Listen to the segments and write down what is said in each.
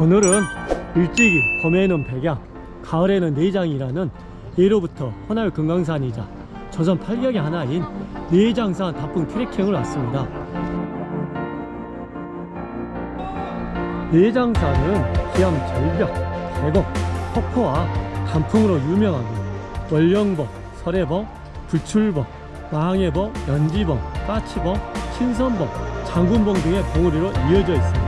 오늘은 일찍이 봄에는 백양 가을에는 내장이라는 예로부터 헌할 금강산이자 조선 팔경의 하나인 내장산 단풍 트레킹을 왔습니다 내장산은 기암 절벽, 계곡, 폭포와 단풍으로 유명하며 월령봉, 설해봉, 불출봉, 망해봉, 연지봉, 까치봉, 신선봉, 장군봉 등의 봉우리로 이어져 있습니다.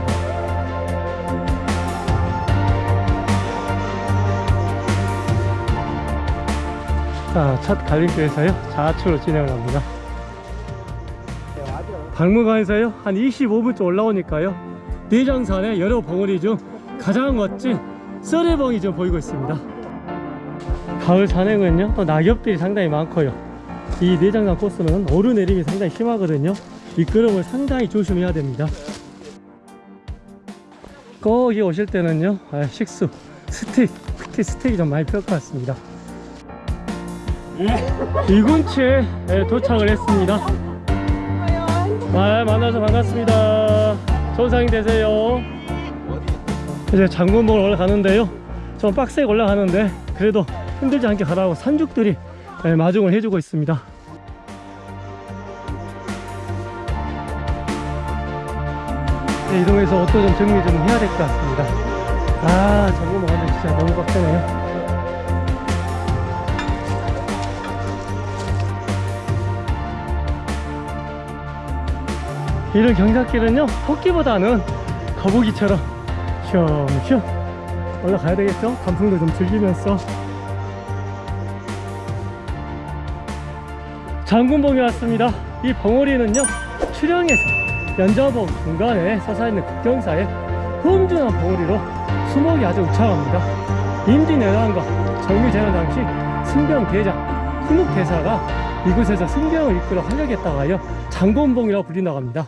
자, 첫 갈림길에서요? 좌측으로 진행을 합니다. 박물관에서요? 한 25분쯤 올라오니까요. 내장산의 여러 봉우리 중 가장 멋진 썰해봉이 좀 보이고 있습니다. 가을 산행은요 또 낙엽들이 상당히 많고요. 이 내장산 코스는 오르내림이 상당히 심하거든요. 미끄럼을 상당히 조심해야 됩니다. 거기 오실 때는요 아, 식수 스틱 특히 스틱이 좀 많이 필요할 것 같습니다 이군치에 예, 도착을 했습니다. 아, 만나서 반갑습니다. 좋은 상행 되세요. 이제 장군봉을 올라가는데요. 좀 빡세게 올라가는데 그래도 힘들지 않게 가라고 산죽들이 예, 마중을 해주고 있습니다. 네, 이동해서 옷도 좀 정리 좀 해야 될 것 같습니다. 아 장군봉 가는 진짜 너무 빡세네요 이런 경사길은요 토끼보다는 거북이처럼 슝슝 올라가야 되겠죠? 단풍도 좀 즐기면서. 장군봉에 왔습니다. 이 봉우리는요 출영에서 연자봉 중간에 서사있는 국경사에 험준한 봉우리로 수목이 아주 우창합니다. 임진왜란과 정유재난 당시 승병대장 훈욱대사가 이곳에서 승병을 이끌어 활약했다고 하여 장군봉이라고 합니다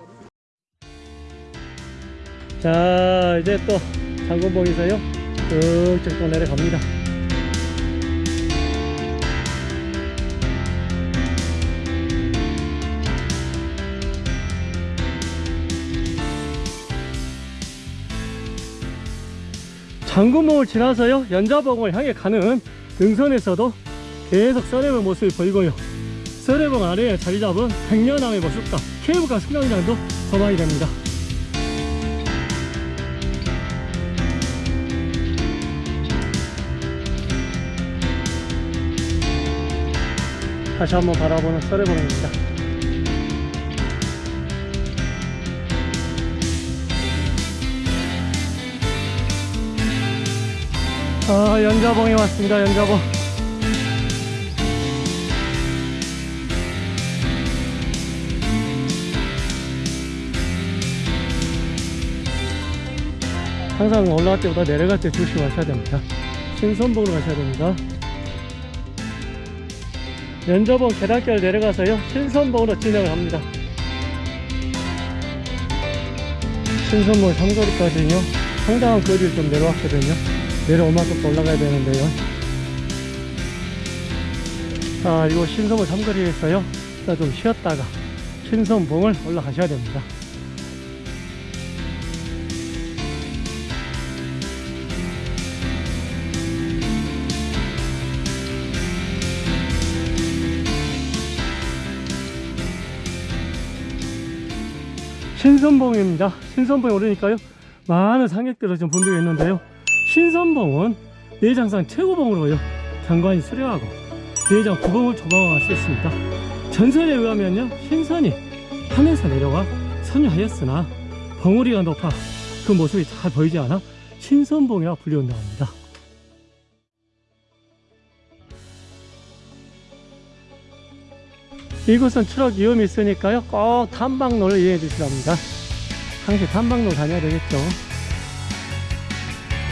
자 이제 또 장군봉에서요? 쭉쭉 또 내려갑니다. 장군봉을 지나서요 연자봉을 향해 가는 능선에서도 계속 썰해볼 모습이 보이고요. 썰해봉 아래에 자리 잡은 백년암의 모습과 케이블카 승강장도 전망이 됩니다 다시 한번 바라보는 썰해봉입니다. 아 연자봉에 왔습니다 연자봉. 항상 올라갈 때보다 내려갈 때 조심하셔야 됩니다. 신선봉으로 가셔야 됩니다 연자봉 계단길 내려가서요 신선봉으로 진행을 합니다. 신선봉 삼거리까지는요 상당한 거리를 좀 내려왔거든요. 내려올 만큼 더 올라가야 되는데요. 자 이거 신선봉 삼거리에서요 일단 좀 쉬었다가 신선봉을 올라가셔야 됩니다 신선봉입니다. 신선봉에 오르니까요. 많은 상객들을 좀 본들고 있는데요. 신선봉은 내장산 최고봉으로요. 경관이 수려하고 내장 구봉을 조망할 수 있습니다. 전설에 의하면요. 신선이 하늘에서 내려와 선유하였으나 봉우리가 높아 그 모습이 잘 보이지 않아 신선봉이라 불리운다고 합니다. 이곳은 추락 위험이 있으니까요. 꼭 탐방로를 이용해 주시랍니다. 항시 탐방로 다녀야 되겠죠.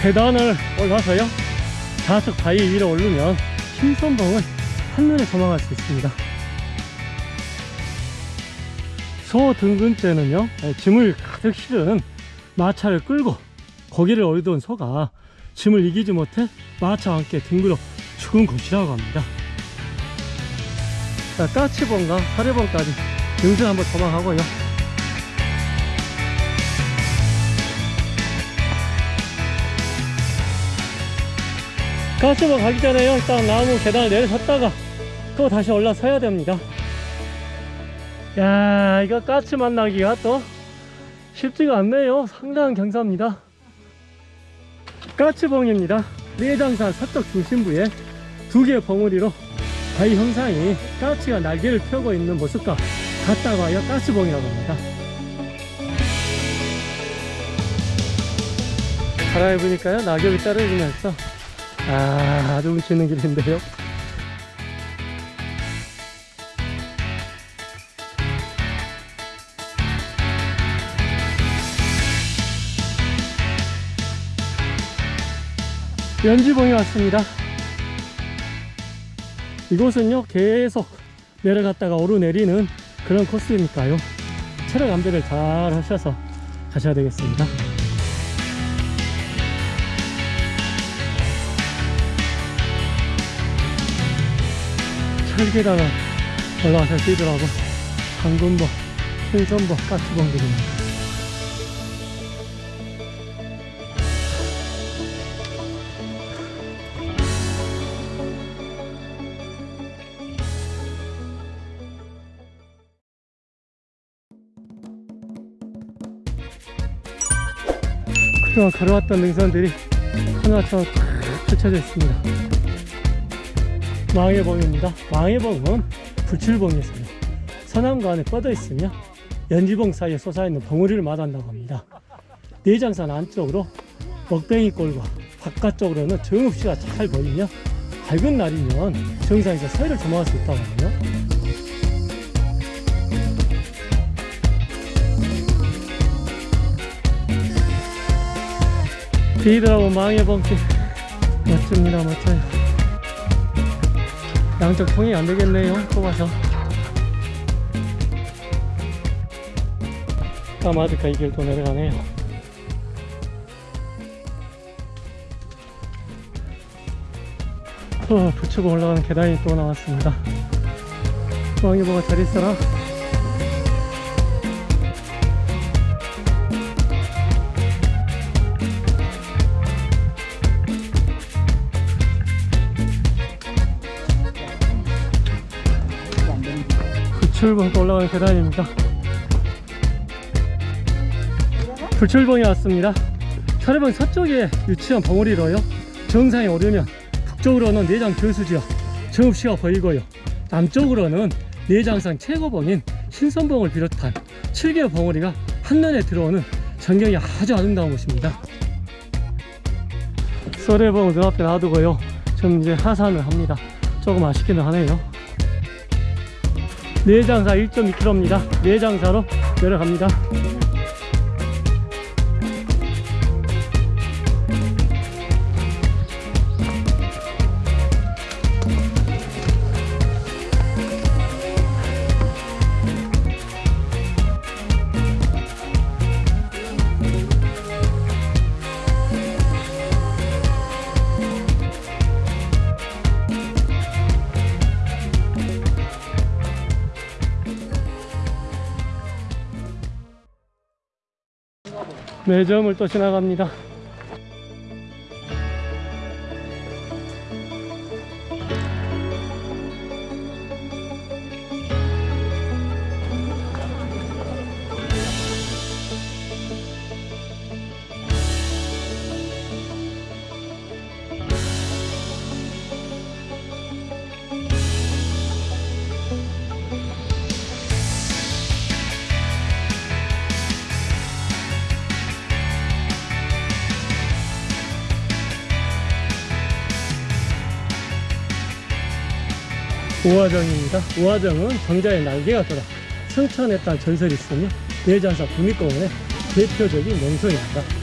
계단을 올라서요. 좌측 바위 위로 오르면 신선봉을 한눈에 조망할 수 있습니다. 소 등근째는요 짐을 가득 실은 마차를 끌고 고기를 어리던 소가 짐을 이기지 못해 마차와 함께 뒹굴어 죽은 곳이라고 합니다 자, 까치봉과 사례봉까지 능선 한번 조망하고요. 가스봉 가기 전에요. 일단 나무 계단을 내려섰다가 또 다시 올라서야 됩니다. 야 이거 까치 만나기가 또 쉽지가 않네요. 상당한 경사입니다. 까치봉입니다. 내장산 서쪽 중심부에 두 개의 봉우리로 바위 형상이 까치가 날개를 펴고 있는 모습과 같다고 하여 까치봉이라고 합니다. 바람에 보니까요 낙엽이 떨어지면서. 아 아주 운치 있는 길인데요. 연지봉에 왔습니다 이곳은요 계속 내려갔다가 오르내리는 그런 코스니까요. 체력 안배를 잘 하셔서 가셔야 되겠습니다. 철계단을 올라가서 뛰더라고 강군보, 신선보, 까치봉들입니다 그동안 걸어왔던 능선들이 탁 펼쳐져 있습니다. 망해봉입니다. 망해봉은 불출봉이었어요 서남과 안에 뻗어 있으며 연지봉 사이에 솟아있는 봉우리를 말한다고 합니다. 내장산 안쪽으로 먹뱅이 꼴과 바깥쪽으로는 정읍시가 잘 보이며 밝은 날이면 정상에서 서해를 조망할 수 있다고 하네요 비더라고 망해봉길 멋집니다 멋져요. 양쪽 통이 안 되겠네요 좁아서. 까마득하 이 길도 내려가네요. 어, 붙이고 올라가는 계단이 또 나왔습니다. 왕이보가 잘 있어라 불출봉 또 올라가는 계단입니다. 불출봉에 왔습니다. 차례봉 서쪽에 위치한 봉우리로요. 정상에 오르면 북쪽으로는 내장 교수지역 정읍시가 보이고요. 남쪽으로는 내장산 최고봉인 신선봉을 비롯한 7개의 봉우리가 한눈에 들어오는 전경이 아주 아름다운 곳입니다. 소래봉을 눈앞에 놔두고요. 좀 이제 하산을 합니다. 조금 아쉽기는 하네요 내장사 1.2km입니다. 내장사로 내려갑니다 매점을 또 지나갑니다 우화정입니다. 우화정은 정자의 날개가 돌아 승천했다는 전설이 있으며 내장사 국립공원의 대표적인 명소입니다.